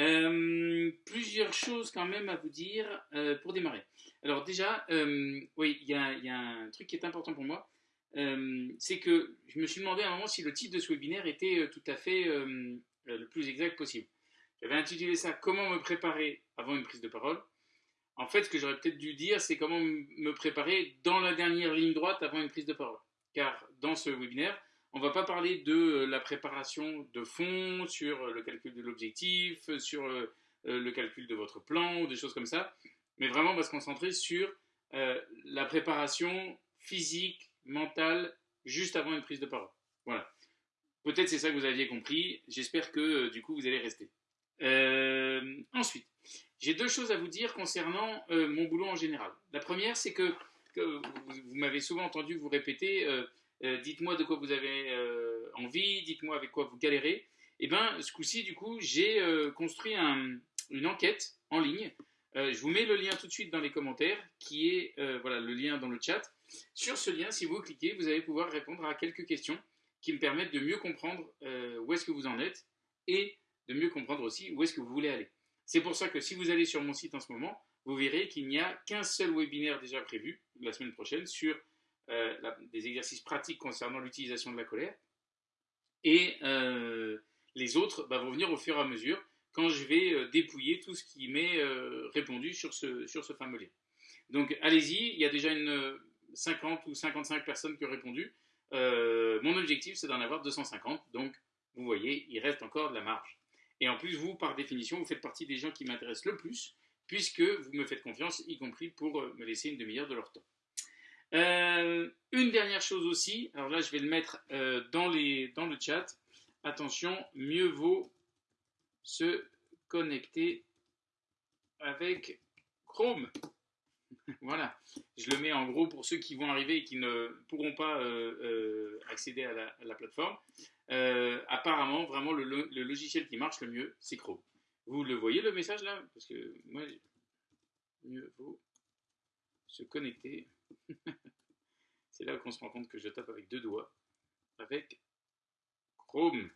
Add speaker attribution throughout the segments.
Speaker 1: Euh, plusieurs choses quand même à vous dire euh, pour démarrer. Alors déjà, euh, oui, il y, y, a un truc qui est important pour moi, c'est que je me suis demandé à un moment si le titre de ce webinaire était tout à fait le plus exact possible. J'avais intitulé ça « Comment me préparer avant une prise de parole ». En fait, ce que j'aurais peut-être dû dire, c'est comment me préparer dans la dernière ligne droite avant une prise de parole. Car dans ce webinaire, on va pas parler de euh, la préparation de fond, sur euh, le calcul de l'objectif, sur euh, le calcul de votre plan, ou des choses comme ça, mais vraiment on va se concentrer sur la préparation physique, mentale, juste avant une prise de parole. Voilà. Peut-être c'est ça que vous aviez compris. J'espère que du coup vous allez rester. ensuite, j'ai deux choses à vous dire concernant mon boulot en général. La première, c'est que, vous, m'avez souvent entendu vous répéter euh, dites-moi de quoi vous avez euh, envie, dites-moi avec quoi vous galérez. Et eh bien, ce coup-ci, du coup, j'ai euh, construit une enquête en ligne. je vous mets le lien tout de suite dans les commentaires, qui est voilà, le lien dans le chat. Sur ce lien, si vous cliquez, vous allez pouvoir répondre à quelques questions qui me permettent de mieux comprendre où est-ce que vous en êtes et de mieux comprendre aussi où est-ce que vous voulez aller. C'est pour ça que si vous allez sur mon site en ce moment, vous verrez qu'il n'y a qu'un seul webinaire déjà prévu la semaine prochaine sur euh, des exercices pratiques concernant l'utilisation de la colère. Et euh, les autres bah, vont venir au fur et à mesure quand je vais euh, dépouiller tout ce qui m'est répondu sur ce, sur ce fameux lien. Donc allez-y, il y a déjà une 50 ou 55 personnes qui ont répondu. mon objectif, c'est d'en avoir 250. Donc, vous voyez, il reste encore de la marge. Et en plus, vous, par définition, vous faites partie des gens qui m'intéressent le plus, puisque vous me faites confiance, y compris pour me laisser une demi-heure de leur temps. Euh, une dernière chose aussi, alors là je vais le mettre euh, dans, le chat. Attention, mieux vaut se connecter avec Chrome. voilà, je le mets en gros pour ceux qui vont arriver et qui ne pourront pas euh, accéder à la, plateforme. apparemment, vraiment, le, logiciel qui marche le mieux, c'est Chrome. Vous le voyez le message là? Parce que moi, mieux vaut se connecter. C'est là qu'on se rend compte que je tape avec deux doigts, avec Chrome.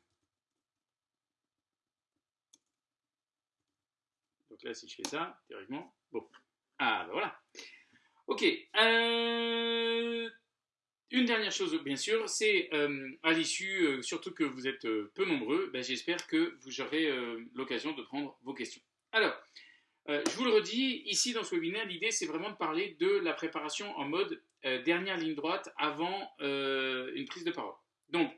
Speaker 1: Donc là, si je fais ça, théoriquement, bon. Ah, ben voilà. Ok. Euh, une dernière chose, bien sûr, c'est euh, à l'issue, euh, surtout que vous êtes peu nombreux, ben, j'espère que vous aurez l'occasion de prendre vos questions. Alors, euh, je vous le redis, ici dans ce webinaire, l'idée c'est vraiment de parler de la préparation en mode euh, dernière ligne droite avant euh, une prise de parole. Donc,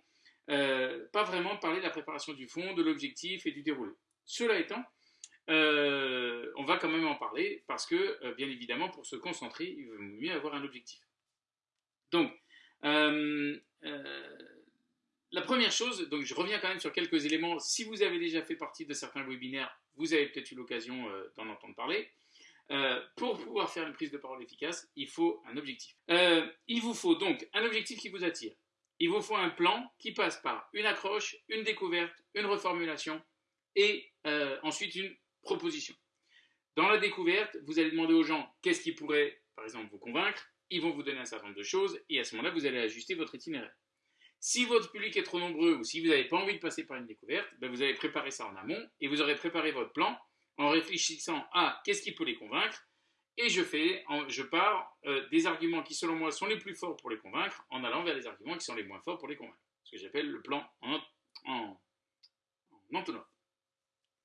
Speaker 1: pas vraiment parler de la préparation du fond, de l'objectif et du déroulé. Cela étant, on va quand même en parler parce que, bien évidemment, pour se concentrer, il vaut mieux avoir un objectif. Donc, la première chose, donc je reviens quand même sur quelques éléments. Si vous avez déjà fait partie de certains webinaires, vous avez peut-être eu l'occasion euh, d'en entendre parler. Euh, pour pouvoir faire une prise de parole efficace, il faut un objectif. Euh, il vous faut donc un objectif qui vous attire. Il vous faut un plan qui passe par une accroche, une découverte, une reformulation et ensuite une proposition. Dans la découverte, vous allez demander aux gens qu'est-ce qui pourrait, par exemple, vous convaincre. Ils vont vous donner un certain nombre de choses et à ce moment-là, vous allez ajuster votre itinéraire. Si votre public est trop nombreux ou si vous n'avez pas envie de passer par une découverte, ben vous allez préparer ça en amont et vous aurez préparé votre plan en réfléchissant à qu'est-ce qui peut les convaincre et je, fais, je pars euh, des arguments qui selon moi sont les plus forts pour les convaincre en allant vers les arguments qui sont les moins forts pour les convaincre. Ce que j'appelle le plan en, en, entonnoir.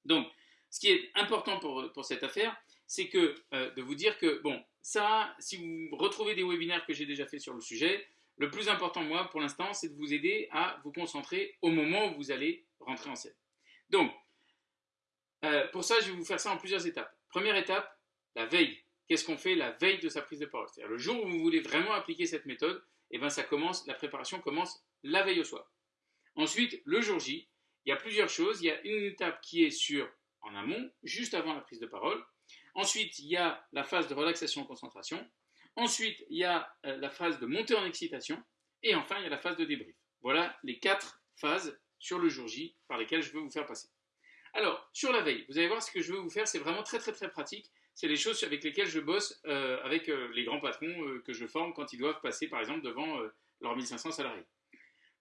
Speaker 1: Donc, ce qui est important pour, pour cette affaire, c'est que euh, de vous dire que, bon, ça, si vous retrouvez des webinaires que j'ai déjà fait sur le sujet, le plus important, moi, pour l'instant, c'est de vous aider à vous concentrer au moment où vous allez rentrer en scène. Donc, euh, pour ça, je vais vous faire ça en plusieurs étapes. Première étape, la veille. Qu'est-ce qu'on fait la veille de sa prise de parole? C'est-à-dire le jour où vous voulez vraiment appliquer cette méthode, eh ben, ça commence, la préparation commence la veille au soir. Ensuite, le jour J, il y a plusieurs choses. Il y a une étape qui est sur en amont, juste avant la prise de parole. Ensuite, il y a la phase de relaxation-concentration. Ensuite, il y a euh, la phase de montée en excitation. Et enfin, il y a la phase de débrief. Voilà les quatre phases sur le jour J par lesquelles je veux vous faire passer. Alors, sur la veille, vous allez voir ce que je veux vous faire, c'est vraiment très très très pratique. C'est les choses avec lesquelles je bosse euh, avec euh, les grands patrons que je forme quand ils doivent passer par exemple devant leurs 1500 salariés.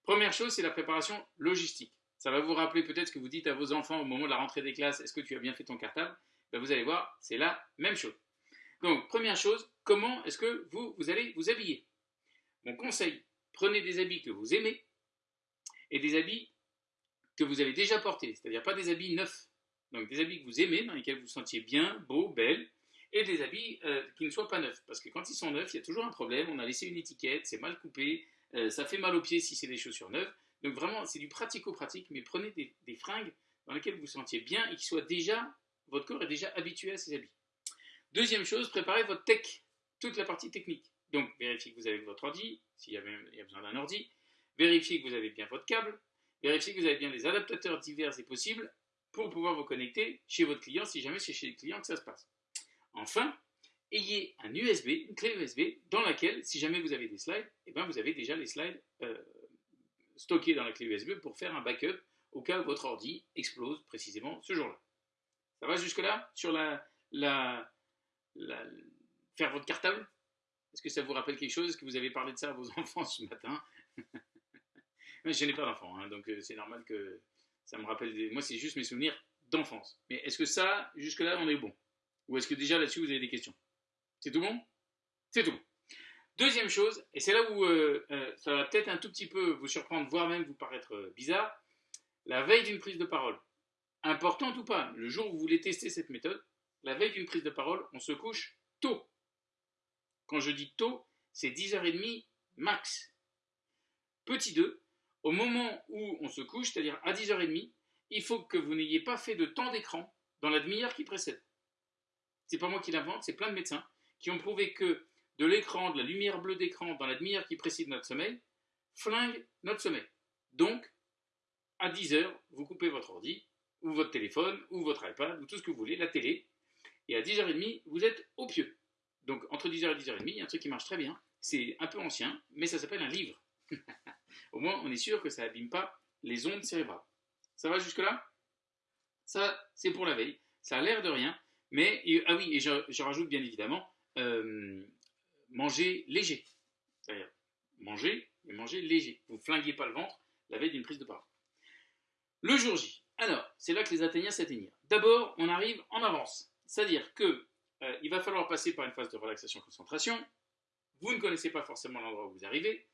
Speaker 1: Première chose, c'est la préparation logistique. Ça va vous rappeler peut-être ce que vous dites à vos enfants au moment de la rentrée des classes, est-ce que tu as bien fait ton cartable? Ben, Vous allez voir, c'est la même chose. Donc, première chose, comment est-ce que vous, allez vous habiller? Mon conseil, prenez des habits que vous aimez et des habits que vous avez déjà portés, c'est-à-dire pas des habits neufs. Donc des habits que vous aimez, dans lesquels vous vous sentiez bien, beau, belle, et des habits euh, qui ne soient pas neufs. Parce que quand ils sont neufs, il y a toujours un problème, on a laissé une étiquette, c'est mal coupé, euh, ça fait mal aux pieds si c'est des chaussures neuves. Donc vraiment, c'est du pratico-pratique, mais prenez des, fringues dans lesquelles vous vous sentiez bien et qui soient déjà, votre corps est déjà habitué à ces habits. Deuxième chose, préparez votre tech, toute la partie technique. Donc vérifiez que vous avez votre ordi, s'il y, a besoin d'un ordi, vérifiez que vous avez bien votre câble, vérifiez que vous avez bien les adaptateurs divers et possibles pour pouvoir vous connecter chez votre client si jamais c'est chez le client que ça se passe. Enfin, ayez un USB, une clé USB, dans laquelle, si jamais vous avez des slides, eh ben vous avez déjà les slides euh, stockés dans la clé USB pour faire un backup au cas où votre ordi explose précisément ce jour-là. Ça va jusque-là Sur la, faire votre cartable? Est-ce que ça vous rappelle quelque chose? Est-ce que vous avez parlé de ça à vos enfants ce matin? Je n'ai pas d'enfants, hein, donc euh, c'est normal que ça me rappelle. Moi, c'est juste mes souvenirs d'enfance. Mais est-ce que ça, jusque-là, on est bon? Ou est-ce que déjà là-dessus, vous avez des questions? C'est tout bon? C'est tout bon. Deuxième chose, et c'est là où euh, euh, ça va peut-être un tout petit peu vous surprendre, voire même vous paraître bizarre, la veille d'une prise de parole. Importante ou pas, le jour où vous voulez tester cette méthode, la veille d'une prise de parole, on se couche tôt. Quand je dis tôt, c'est 10h30 max. Petit 2, au moment où on se couche, c'est-à-dire à 10h30, il faut que vous n'ayez pas fait de temps d'écran dans la demi-heure qui précède c'est pas moi qui l'invente, c'est plein de médecins qui ont prouvé que de l'écran, de la lumière bleue d'écran dans la demi-heure qui précède notre sommeil, flingue notre sommeil. Donc, à 10 heures, vous coupez votre ordi, ou votre téléphone, ou votre iPad, ou tout ce que vous voulez, la télé, et à 10h30, vous êtes au pieu. Donc, entre 10h et 10h30, il y a un truc qui marche très bien. C'est un peu ancien, mais ça s'appelle un livre. au moins, on est sûr que ça n'abîme pas les ondes cérébrales. Ça va jusque-là? Ça, c'est pour la veille. Ça a l'air de rien, mais, ah oui, et je, rajoute bien évidemment, euh, manger léger. C'est-à-dire, manger, mais manger léger. Vous flinguez pas le ventre la veille d'une prise de parole. Le jour J. Alors, c'est là que les Athéniens s'atteignirent. D'abord, on arrive en avance. C'est-à-dire que euh, il va falloir passer par une phase de relaxation-concentration. Vous ne connaissez pas forcément l'endroit où vous arrivez.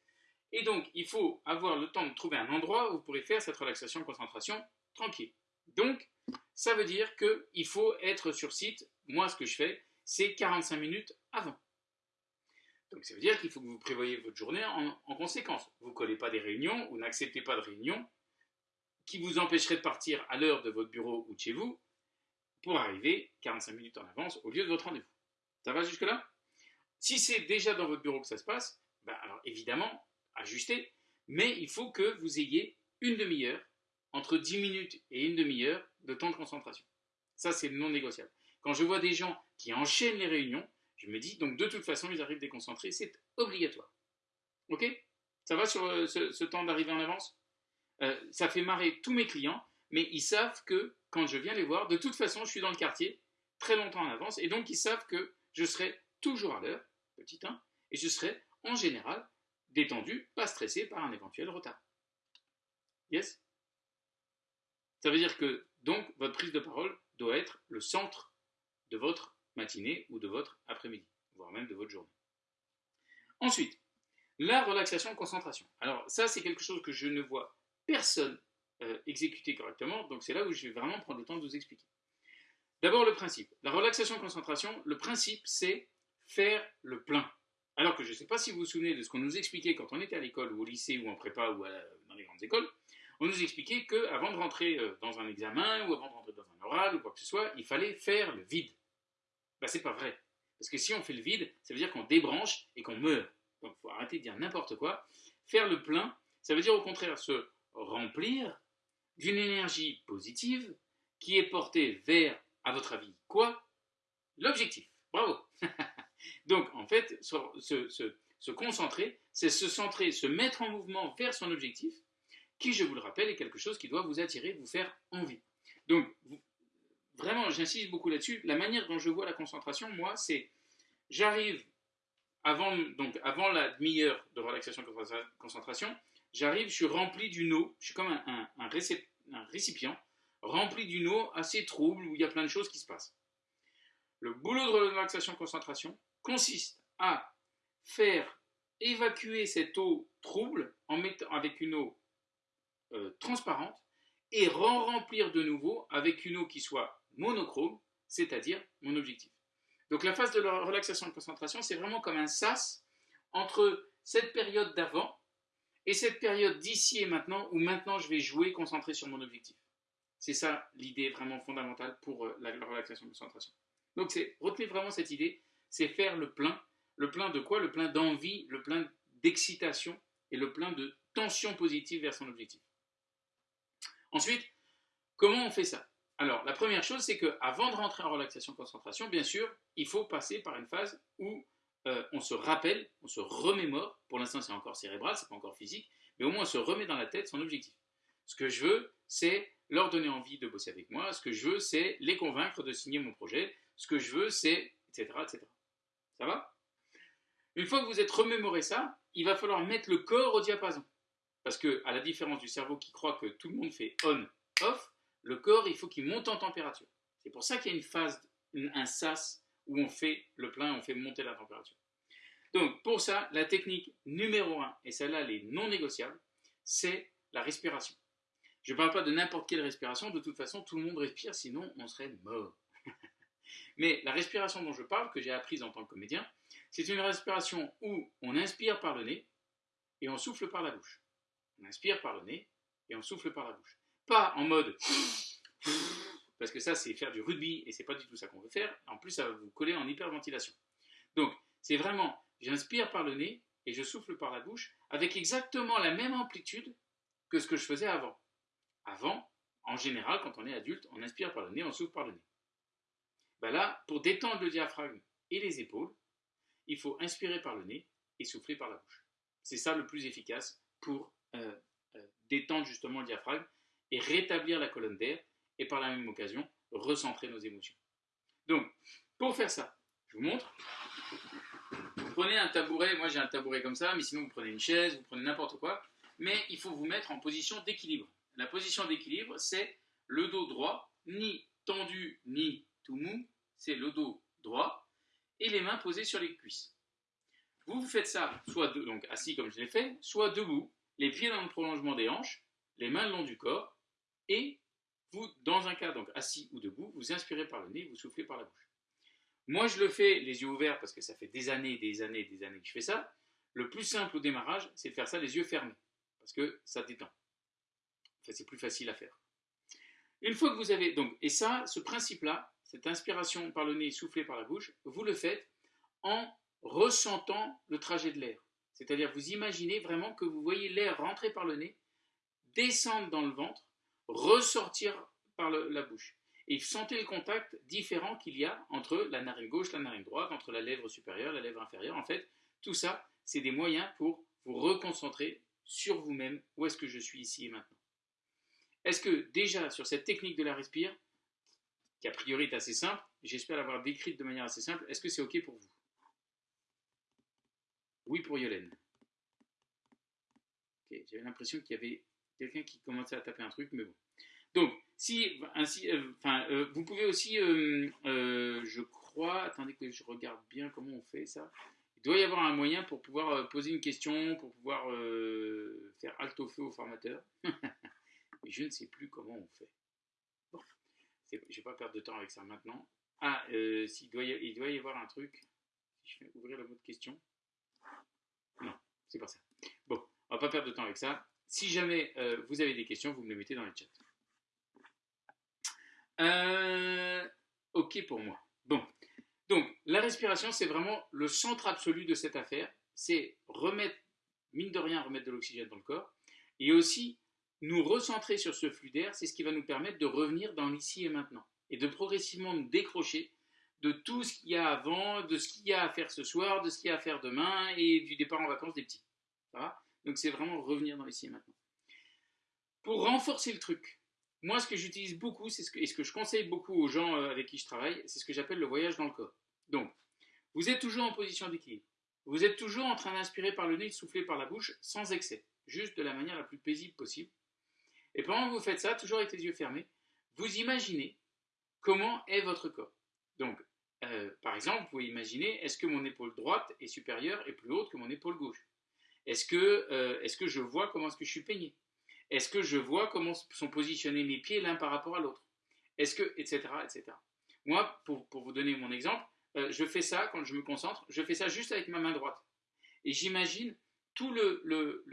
Speaker 1: Et donc, il faut avoir le temps de trouver un endroit où vous pourrez faire cette relaxation-concentration tranquille. Donc, ça veut dire qu'il faut être sur site. Moi, ce que je fais, c'est 45 minutes avant. Donc ça veut dire qu'il faut que vous prévoyez votre journée en, conséquence. Vous ne collez pas des réunions, vous n'acceptez pas de réunions qui vous empêcheraient de partir à l'heure de votre bureau ou de chez vous pour arriver 45 minutes en avance au lieu de votre rendez-vous. Ça va jusque-là? Si c'est déjà dans votre bureau que ça se passe, ben alors évidemment, ajustez, mais il faut que vous ayez une demi-heure entre 10 minutes et une demi-heure de temps de concentration. Ça, c'est non négociable. Quand je vois des gens qui enchaînent les réunions, je me dis, donc de toute façon, ils arrivent déconcentrés, c'est obligatoire. Ok? Ça va sur euh, ce, temps d'arriver en avance? Euh, Ça fait marrer tous mes clients, mais ils savent que quand je viens les voir, de toute façon, je suis dans le quartier très longtemps en avance, et donc ils savent que je serai toujours à l'heure, petit 1, et je serai en général détendu, pas stressé par un éventuel retard. Yes? Ça veut dire que, donc, votre prise de parole doit être le centre de votre matinée ou de votre après-midi, voire même de votre journée. Ensuite, la relaxation-concentration. Alors, ça, c'est quelque chose que je ne vois personne euh, correctement, donc c'est là où je vais vraiment prendre le temps de vous expliquer. D'abord, le principe. La relaxation-concentration, le principe, c'est faire le plein. Alors que je ne sais pas si vous vous souvenez de ce qu'on nous expliquait quand on était à l'école ou au lycée ou en prépa ou dans les grandes écoles on nous expliquait qu'avant de rentrer euh, dans un examen ou avant de rentrer dans un oral ou quoi que ce soit, il fallait faire le vide. Ben, c'est pas vrai. Parce que si on fait le vide, ça veut dire qu'on débranche et qu'on meurt. Donc, il faut arrêter de dire n'importe quoi. Faire le plein, ça veut dire au contraire se remplir d'une énergie positive qui est portée vers, à votre avis, quoi? L'objectif. Bravo Donc, en fait, se concentrer, c'est se centrer, se mettre en mouvement vers son objectif qui, je vous le rappelle, est quelque chose qui doit vous attirer, vous faire envie. Donc, vraiment, j'insiste beaucoup là-dessus. La manière dont je vois la concentration, moi, c'est j'arrive avant, donc, avant la demi-heure de relaxation concentration, j'arrive, je suis rempli d'une eau, je suis comme un, récipient rempli d'une eau assez trouble où il y a plein de choses qui se passent. Le boulot de relaxation-concentration consiste à faire évacuer cette eau trouble en mettant, avec une eau euh, transparente et remplir de nouveau avec une eau qui soit monochrome, c'est-à-dire mon objectif. Donc la phase de la relaxation concentration, c'est vraiment comme un sas entre cette période d'avant et cette période d'ici et maintenant où maintenant je vais jouer concentré sur mon objectif. C'est ça l'idée vraiment fondamentale pour euh, la, relaxation concentration. Donc c'est retenez vraiment cette idée, c'est faire le plein. Le plein de quoi? Le plein d'envie, le plein d'excitation et le plein de tension positive vers son objectif. Ensuite, comment on fait ça? Alors, la première chose, c'est qu'avant de rentrer en relaxation-concentration, bien sûr, il faut passer par une phase où euh, on se rappelle, on se remémore, pour l'instant c'est encore cérébral, c'est pas encore physique, mais au moins on se remet dans la tête son objectif. Ce que je veux, c'est leur donner envie de bosser avec moi, ce que je veux, c'est les convaincre de signer mon projet, ce que je veux, c'est etc., etc. Ça va? Une fois que vous êtes remémoré ça, il va falloir mettre le corps au diapason. Parce que, à la différence du cerveau qui croit que tout le monde fait on, off, le corps, il faut qu'il monte en température. C'est pour ça qu'il y a une phase, un sas, où on fait le plein, on fait monter la température. Donc, pour ça, la technique numéro un, et celle-là, elle est non négociable, c'est la respiration. Je ne parle pas de n'importe quelle respiration, de toute façon, tout le monde respire, sinon on serait mort. Mais la respiration dont je parle, que j'ai apprise en tant que comédien, c'est une respiration où on inspire par le nez et on souffle par la bouche. On inspire par le nez et on souffle par la bouche. Pas en mode parce que ça c'est faire du rugby et c'est pas du tout ça qu'on veut faire. En plus ça va vous coller en hyperventilation. Donc c'est vraiment j'inspire par le nez et je souffle par la bouche avec exactement la même amplitude que ce que je faisais avant. Avant, en général, quand on est adulte, on inspire par le nez, on souffle par le nez. Ben là, pour détendre le diaphragme et les épaules, il faut inspirer par le nez et souffler par la bouche. C'est ça le plus efficace pour euh, euh, détendre justement le diaphragme et rétablir la colonne d'air et par la même occasion recentrer nos émotions. Donc, pour faire ça, je vous montre. Vous prenez un tabouret, moi j'ai un tabouret comme ça, mais sinon vous prenez une chaise, vous prenez n'importe quoi, mais il faut vous mettre en position d'équilibre. La position d'équilibre, c'est le dos droit, ni tendu ni tout mou, c'est le dos droit, et les mains posées sur les cuisses. Vous, vous faites ça soit donc assis comme je l'ai fait, soit debout, les pieds dans le prolongement des hanches, les mains le long du corps, et vous, dans un cas donc assis ou debout, vous inspirez par le nez, vous soufflez par la bouche. Moi, je le fais les yeux ouverts parce que ça fait des années, des années, des années que je fais ça. Le plus simple au démarrage, c'est de faire ça les yeux fermés, parce que ça détend. Enfin, c'est plus facile à faire. Une fois que vous avez donc, et ça, ce principe-là, cette inspiration par le nez, soufflée par la bouche, vous le faites en ressentant le trajet de l'air. C'est-à-dire, vous imaginez vraiment que vous voyez l'air rentrer par le nez, descendre dans le ventre, ressortir par la bouche. Et sentez le contact différent qu'il y a entre la narine gauche, la narine droite, entre la lèvre supérieure, la lèvre inférieure. En fait, tout ça, c'est des moyens pour vous reconcentrer sur vous-même, où est-ce que je suis ici et maintenant? Est-ce que déjà sur cette technique de la respire, qui a priori est assez simple, j'espère l'avoir décrite de manière assez simple, est-ce que c'est OK pour vous? Oui pour Yolène. J'avais l'impression qu'il y avait quelqu'un qui commençait à taper un truc, mais bon. Donc, si, ainsi, euh, enfin, euh, vous pouvez aussi, euh, je crois, attendez que je regarde bien comment on fait ça. Il doit y avoir un moyen pour pouvoir poser une question, pour pouvoir faire alt au feu au formateur. mais je ne sais plus comment on fait. Bon, je ne vais pas perdre de temps avec ça maintenant. Ah, euh, il, doit y, il doit y avoir un truc. Je vais ouvrir le mot de question. Non, c'est pas ça. Bon, on va pas perdre de temps avec ça. Si jamais euh, vous avez des questions, vous me les mettez dans le chat. Euh, ok pour moi. Bon, donc la respiration, c'est vraiment le centre absolu de cette affaire. C'est remettre, mine de rien, remettre de l'oxygène dans le corps. Et aussi nous recentrer sur ce flux d'air, c'est ce qui va nous permettre de revenir dans l'ici et maintenant et de progressivement nous décrocher de tout ce qu'il y a avant, de ce qu'il y a à faire ce soir, de ce qu'il y a à faire demain et du départ en vacances des petits. Donc c'est vraiment revenir dans l'ici et maintenant. Pour renforcer le truc, moi ce que j'utilise beaucoup, ce que, et ce que je conseille beaucoup aux gens euh, avec qui je travaille, c'est ce que j'appelle le voyage dans le corps. Donc, vous êtes toujours en position d'équilibre. Vous êtes toujours en train d'inspirer par le nez et de souffler par la bouche sans excès, juste de la manière la plus paisible possible. Et pendant que vous faites ça, toujours avec les yeux fermés, vous imaginez comment est votre corps. Donc, euh, par exemple, vous pouvez imaginer, est-ce que mon épaule droite est supérieure et plus haute que mon épaule gauche? Est-ce que, euh, que je vois comment est-ce que je suis peigné Est-ce que je vois comment sont positionnés mes pieds l'un par rapport à l'autre? Est-ce que, etc., etc. Moi, pour, vous donner mon exemple, euh, je fais ça quand je me concentre, je fais ça juste avec ma main droite. Et j'imagine tout le, le,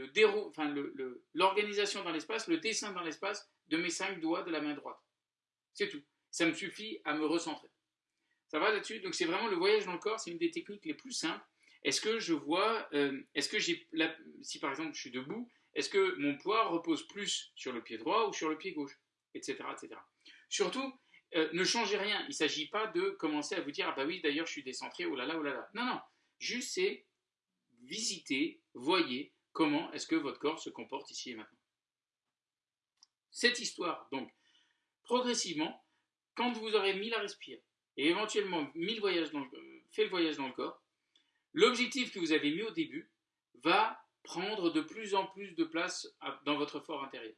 Speaker 1: l'organisation dans l'espace, le dessin dans l'espace de mes cinq doigts de la main droite. C'est tout. Ça me suffit à me recentrer. Ça va là-dessus? Donc c'est vraiment le voyage dans le corps, c'est une des techniques les plus simples. Est-ce que je vois, euh, est-ce que j'ai, si par exemple je suis debout, est-ce que mon poids repose plus sur le pied droit ou sur le pied gauche Etc. etc. Surtout, euh, ne changez rien. Il ne s'agit pas de commencer à vous dire, ah bah oui, d'ailleurs je suis décentré, oh là là, oh là là. Non, non. Juste c'est visiter, voyez comment est-ce que votre corps se comporte ici et maintenant. Cette histoire, donc, progressivement, quand vous aurez mis la respire et éventuellement mis le dans euh, fait le voyage dans le corps, l'objectif que vous avez mis au début va prendre de plus en plus de place dans votre fort intérieur.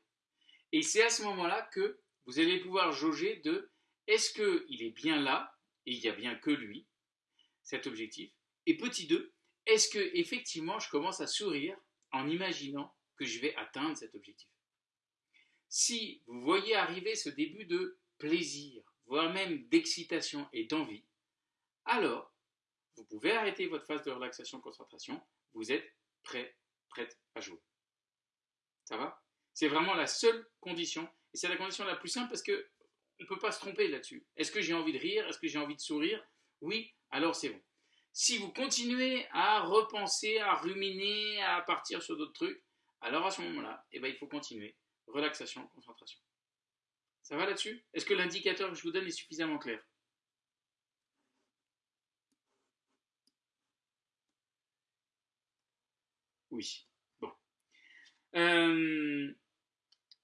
Speaker 1: Et c'est à ce moment-là que vous allez pouvoir jauger de est-ce qu'il est bien là, et il n'y a bien que lui, cet objectif, et petit 2, est-ce que effectivement je commence à sourire en imaginant que je vais atteindre cet objectif? Si vous voyez arriver ce début de plaisir, voire même d'excitation et d'envie, alors vous pouvez arrêter votre phase de relaxation-concentration, vous êtes prêt, prête à jouer. Ça va? C'est vraiment la seule condition, et c'est la condition la plus simple parce que on ne peut pas se tromper là-dessus. Est-ce que j'ai envie de rire? Est-ce que j'ai envie de sourire? Oui, alors c'est bon. Si vous continuez à repenser, à ruminer, à partir sur d'autres trucs, alors à ce moment-là, eh ben, il faut continuer. Relaxation, concentration. Ça va là-dessus? Est-ce que l'indicateur que je vous donne est suffisamment clair? Bon. Euh,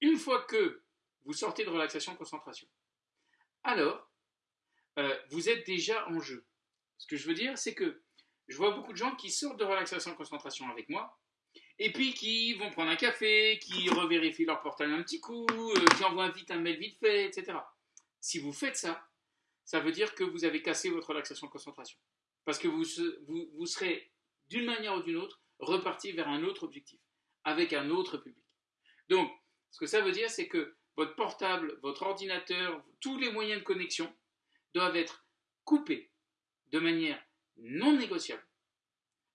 Speaker 1: une fois que vous sortez de relaxation, concentration, alors euh, vous êtes déjà en jeu. Ce que je veux dire, c'est que je vois beaucoup de gens qui sortent de relaxation concentration avec moi, et puis qui vont prendre un café, qui revérifient leur portail un petit coup, euh, qui envoient vite un mail vite fait, etc. Si vous faites ça, ça veut dire que vous avez cassé votre relaxation concentration. Parce que vous, vous serez, d'une manière ou d'une autre, reparti vers un autre objectif, avec un autre public. Donc, ce que ça veut dire, c'est que votre portable, votre ordinateur, tous les moyens de connexion doivent être coupés de manière non négociable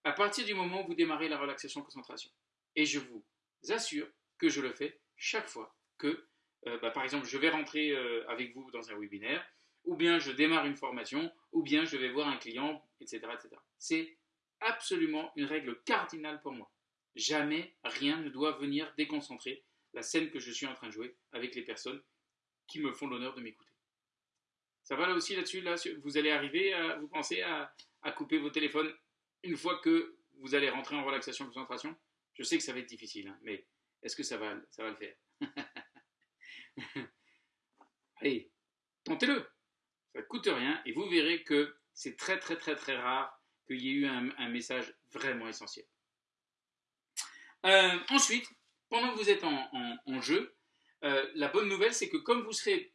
Speaker 1: à partir du moment où vous démarrez la relaxation concentration. Et je vous assure que je le fais chaque fois que, euh, bah, par exemple, je vais rentrer euh, avec vous dans un webinaire, ou bien je démarre une formation, ou bien je vais voir un client, etc. etc. C'est absolument une règle cardinale pour moi. Jamais rien ne doit venir déconcentrer la scène que je suis en train de jouer avec les personnes qui me font l'honneur de m'écouter. Ça va là aussi là-dessus là, Vous allez arriver, à, vous pensez à, couper vos téléphones une fois que vous allez rentrer en relaxation concentration? Je sais que ça va être difficile, hein, mais est-ce que ça va, ça va le faire? Allez, tentez-le. Ça ne coûte rien et vous verrez que c'est très très très très rare qu'il y ait eu un, message vraiment essentiel. Euh, ensuite, pendant que vous êtes en, jeu, euh, la bonne nouvelle, c'est que comme vous serez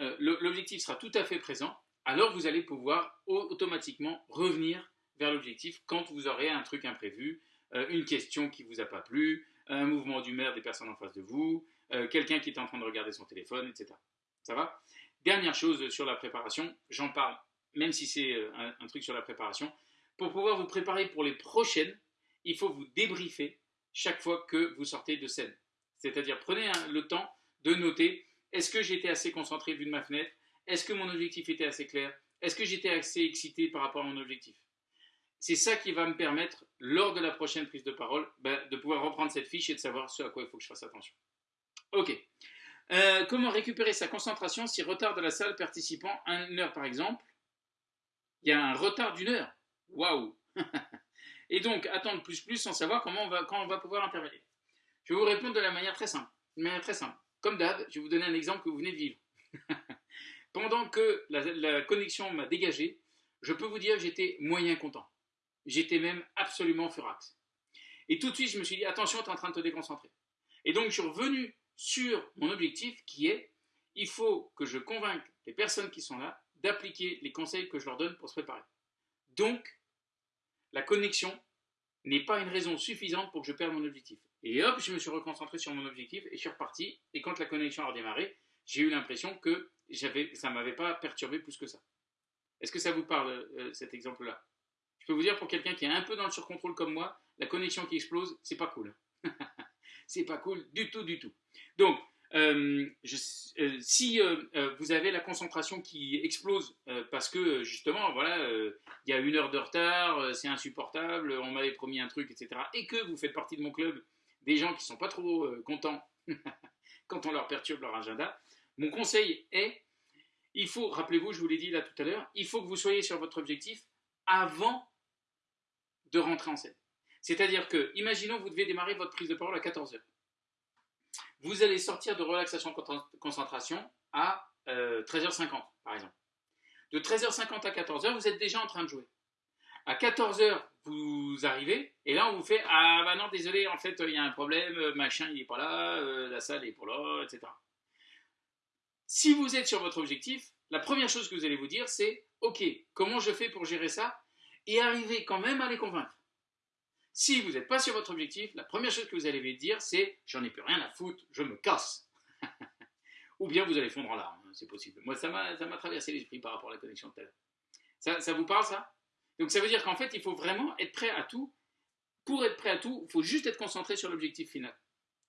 Speaker 1: euh, l'objectif sera tout à fait présent, alors vous allez pouvoir automatiquement revenir vers l'objectif quand vous aurez un truc imprévu, une question qui ne vous a pas plu, un mouvement d'humeur des personnes en face de vous, quelqu'un qui est en train de regarder son téléphone, etc. Ça va? Dernière chose sur la préparation, j'en parle, même si c'est un, truc sur la préparation. Pour pouvoir vous préparer pour les prochaines, il faut vous débriefer chaque fois que vous sortez de scène. C'est-à-dire, prenez le temps de noter est-ce que j'étais assez concentré vu de ma fenêtre? Est-ce que mon objectif était assez clair? Est-ce que j'étais assez excité par rapport à mon objectif? C'est ça qui va me permettre, lors de la prochaine prise de parole, ben, de pouvoir reprendre cette fiche et de savoir ce à quoi il faut que je fasse attention. Ok. Euh, comment récupérer sa concentration si retard de la salle participant une heure par exemple? Il y a un retard d'une heure. Waouh Et donc, attendre plus plus sans savoir comment on va, quand on va pouvoir intervenir. Je vais vous répondre de la manière très simple. Manière très simple. Comme d'hab, je vais vous donner un exemple que vous venez de vivre. Pendant que la, connexion m'a dégagé, je peux vous dire que j'étais moyen content. J'étais même absolument furax. Et tout de suite, je me suis dit, attention, tu es en train de te déconcentrer. Et donc, je suis revenu sur mon objectif qui est il faut que je convainque les personnes qui sont là d'appliquer les conseils que je leur donne pour se préparer. Donc, la connexion n'est pas une raison suffisante pour que je perde mon objectif. Et hop, je me suis reconcentré sur mon objectif et je suis reparti. Et quand la connexion a redémarré, j'ai eu l'impression que ça ne m'avait pas perturbé plus que ça. Est-ce que ça vous parle, euh, cet exemple-là? Je peux vous dire, pour quelqu'un qui est un peu dans le surcontrôle comme moi, la connexion qui explose, c'est pas cool. c'est pas cool du tout, du tout. Donc, euh, euh, si vous avez la concentration qui explose parce que justement, voilà, il y a une heure de retard, c'est insupportable, on m'avait promis un truc, etc., et que vous faites partie de mon club des gens qui sont pas trop euh, contents quand on leur perturbe leur agenda, mon conseil est, il faut, rappelez-vous, je vous l'ai dit là tout à l'heure, il faut que vous soyez sur votre objectif avant de rentrer en scène. C'est-à-dire que, imaginons vous devez démarrer votre prise de parole à 14h. Vous allez sortir de relaxation concentration à 13h50, euh, par exemple. De 13h50 à 14h, vous êtes déjà en train de jouer. À 14h, vous arrivez, et là, on vous fait Ah, bah non, désolé, en fait, il y a un problème, euh, machin, il n'est pas là, euh, la salle n'est pas là, etc. Si vous êtes sur votre objectif, la première chose que vous allez vous dire, c'est Ok, comment je fais pour gérer ça Et arriver quand même à les convaincre? Si vous n'êtes pas sur votre objectif, la première chose que vous allez dire, c'est J'en ai plus rien à foutre, je me casse. Ou bien vous allez fondre en larmes, hein, c'est possible. Moi, ça m'a traversé l'esprit par rapport à la connexion de tout Ça, ça vous parle, ça? Donc ça veut dire qu'en fait, il faut vraiment être prêt à tout. Pour être prêt à tout, il faut juste être concentré sur l'objectif final.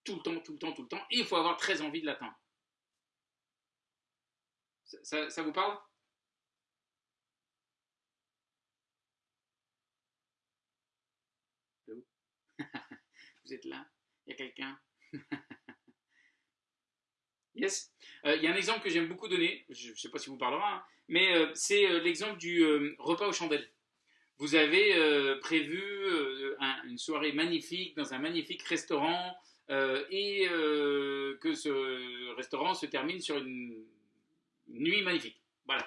Speaker 1: Tout le temps, tout le temps, tout le temps. Et il faut avoir très envie de l'atteindre. Ça, vous parle? Vous êtes là Il y a quelqu'un Yes. Euh, il y a un exemple que j'aime beaucoup donner, je ne sais pas si vous parlera, hein, mais euh, c'est euh, l'exemple du repas aux chandelles vous avez prévu une soirée magnifique dans un magnifique restaurant et que ce restaurant se termine sur une nuit magnifique. Voilà.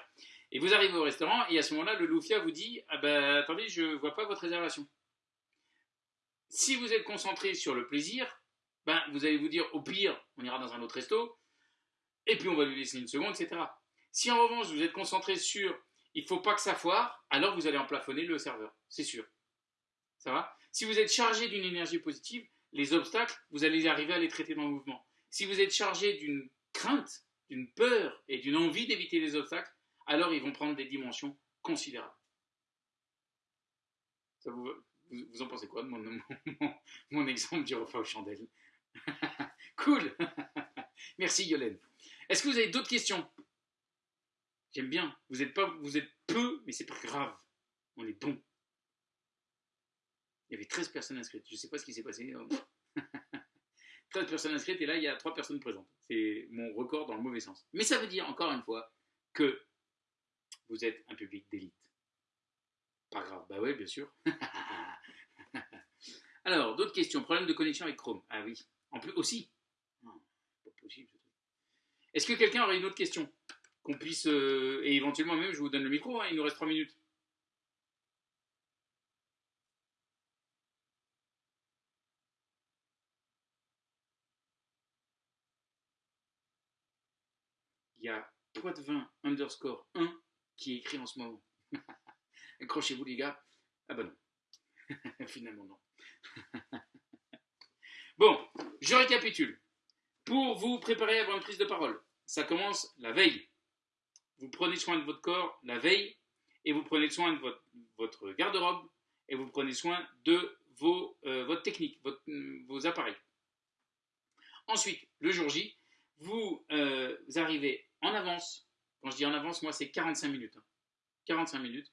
Speaker 1: Et vous arrivez au restaurant et à ce moment-là, le Loufia vous dit ah ben, attendez, je ne vois pas votre réservation. Si vous êtes concentré sur le plaisir, ben, vous allez vous dire au pire, on ira dans un autre resto, et puis on va lui laisser une seconde, etc. Si en revanche vous êtes concentré sur il ne faut pas que ça foire, alors vous allez en plafonner le serveur, c'est sûr. Ça va? Si vous êtes chargé d'une énergie positive, les obstacles, vous allez arriver à les traiter dans le mouvement. Si vous êtes chargé d'une crainte, d'une peur et d'une envie d'éviter les obstacles, alors ils vont prendre des dimensions considérables. vous, en pensez quoi de mon, exemple du repas aux chandelles? Cool Merci Yolène. Est-ce que vous avez d'autres questions? J'aime bien. Vous êtes, pas, vous êtes peu, mais c'est pas grave. On est bon. Il y avait 13 personnes inscrites. Je ne sais pas ce qui s'est passé. 13 personnes inscrites et là, il y a 3 personnes présentes. C'est mon record dans le mauvais sens. Mais ça veut dire, encore une fois, que vous êtes un public d'élite. Pas grave. Bah ouais, bien sûr. Alors, d'autres questions. Problème de connexion avec Chrome. Ah oui. En plus, aussi. pas possible. Est-ce que quelqu'un aurait une autre question qu'on puisse, euh, et éventuellement même, je vous donne le micro, hein, il nous reste 3 minutes. Il y a Poitvin underscore 1 qui est écrit en ce moment. Accrochez-vous les gars. Ah bah non. Finalement non. bon, je récapitule. Pour vous préparer avoir une prise de parole, ça commence la veille vous prenez soin de votre corps la veille et vous prenez soin de votre, garde-robe et vous prenez soin de euh, votre technique, vos appareils. Ensuite, le jour J, vous, euh, arrivez en avance. Quand je dis en avance, moi, c'est 45 minutes. 45 hein. minutes.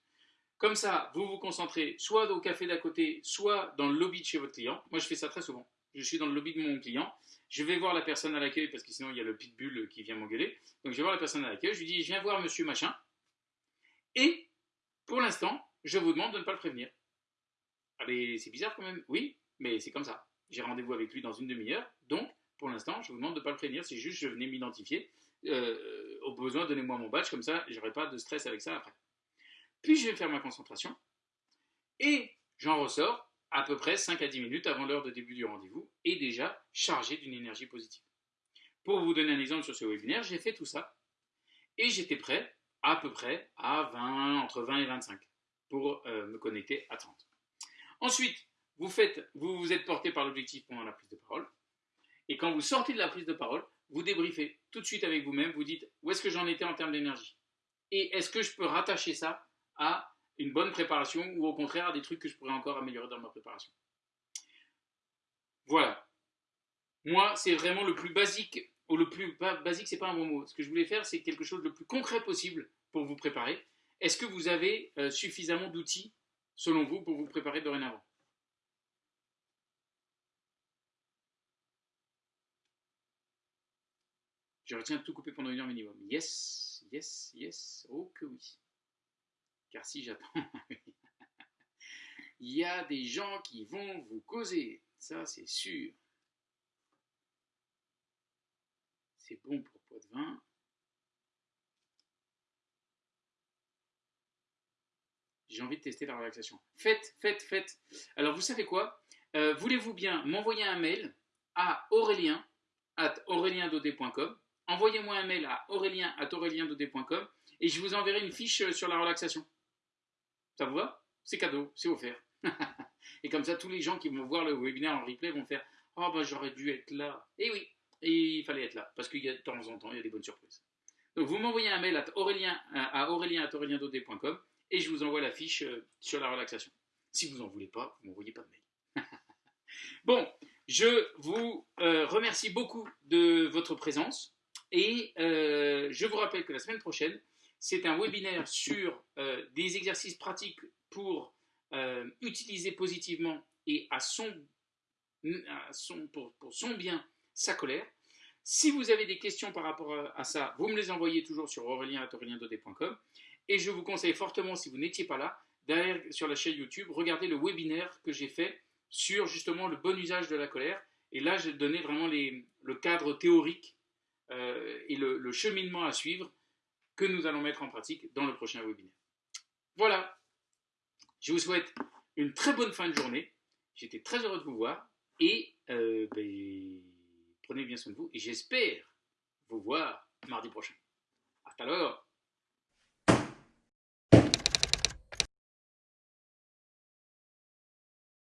Speaker 1: Comme ça, vous vous concentrez soit au café d'à côté, soit dans le lobby de chez votre client. Moi, je fais ça très souvent. Je suis dans le lobby de mon client je vais voir la personne à l'accueil parce que sinon il y a le pitbull qui vient m'engueuler. Donc je vais voir la personne à l'accueil, je lui dis je viens voir monsieur machin. Et pour l'instant, je vous demande de ne pas le prévenir. Allez, c'est bizarre quand même. Oui, mais c'est comme ça. J'ai rendez-vous avec lui dans une demi-heure. Donc, pour l'instant, je vous demande de ne pas le prévenir. C'est juste je venais m'identifier. Euh, au besoin, donnez-moi mon badge, comme ça, j'aurai pas de stress avec ça après. Puis je vais faire ma concentration. Et j'en ressors à peu près 5 à 10 minutes avant l'heure de début du rendez-vous et déjà chargé d'une énergie positive. Pour vous donner un exemple sur ce webinaire, j'ai fait tout ça et j'étais prêt à peu près à 20, entre 20 et 25 pour euh, me connecter à 30. Ensuite, vous, vous vous êtes porté par l'objectif pendant la prise de parole. Et quand vous sortez de la prise de parole, vous débriefez tout de suite avec vous-même, vous dites où est-ce que j'en étais en termes d'énergie? Et est-ce que je peux rattacher ça à une bonne préparation ou au contraire à des trucs que je pourrais encore améliorer dans ma préparation Voilà. Moi, c'est vraiment le plus basique, ou le plus basique, c'est pas un bon mot. Ce que je voulais faire, c'est quelque chose de plus concret possible pour vous préparer. Est-ce que vous avez euh, suffisamment d'outils, selon vous, pour vous préparer dorénavant? Je retiens de tout couper pendant une heure minimum. Yes, yes, yes. Oh que oui. Car si j'attends, il y a des gens qui vont vous causer. Ça, c'est sûr. C'est bon pour pot de vin. J'ai envie de tester la relaxation. Faites, faites, faites. Alors, vous savez quoi? Euh, Voulez-vous bien m'envoyer un mail à aurélien at Envoyez-moi un mail à aurélien at et je vous enverrai une fiche sur la relaxation. Ça vous va C'est cadeau, c'est offert. et comme ça, tous les gens qui vont voir le webinaire en replay vont faire Oh, bah j'aurais dû être là. Et oui, et il fallait être là, parce qu'il y a de temps en temps, il y a des bonnes surprises. Donc vous m'envoyez un mail à aurélien à aurélien et je vous envoie la fiche euh, sur la relaxation. Si vous n'en voulez pas, vous m'envoyez pas de mail. bon, je vous euh, remercie beaucoup de votre présence et euh, je vous rappelle que la semaine prochaine, c'est un webinaire sur euh, des exercices pratiques pour euh, utiliser positivement et à son, pour, son bien sa colère. Si vous avez des questions par rapport à, ça, vous me les envoyez toujours sur aurélien.com et je vous conseille fortement, si vous n'étiez pas là, d'aller sur la chaîne YouTube, regarder le webinaire que j'ai fait sur justement le bon usage de la colère. Et là, j'ai donné vraiment le cadre théorique euh, et le cheminement à suivre que nous allons mettre en pratique dans le prochain webinaire. Voilà, je vous souhaite une très bonne fin de journée. J'étais très heureux de vous voir et euh, ben, prenez bien soin de vous et j'espère vous voir mardi prochain. À l'heure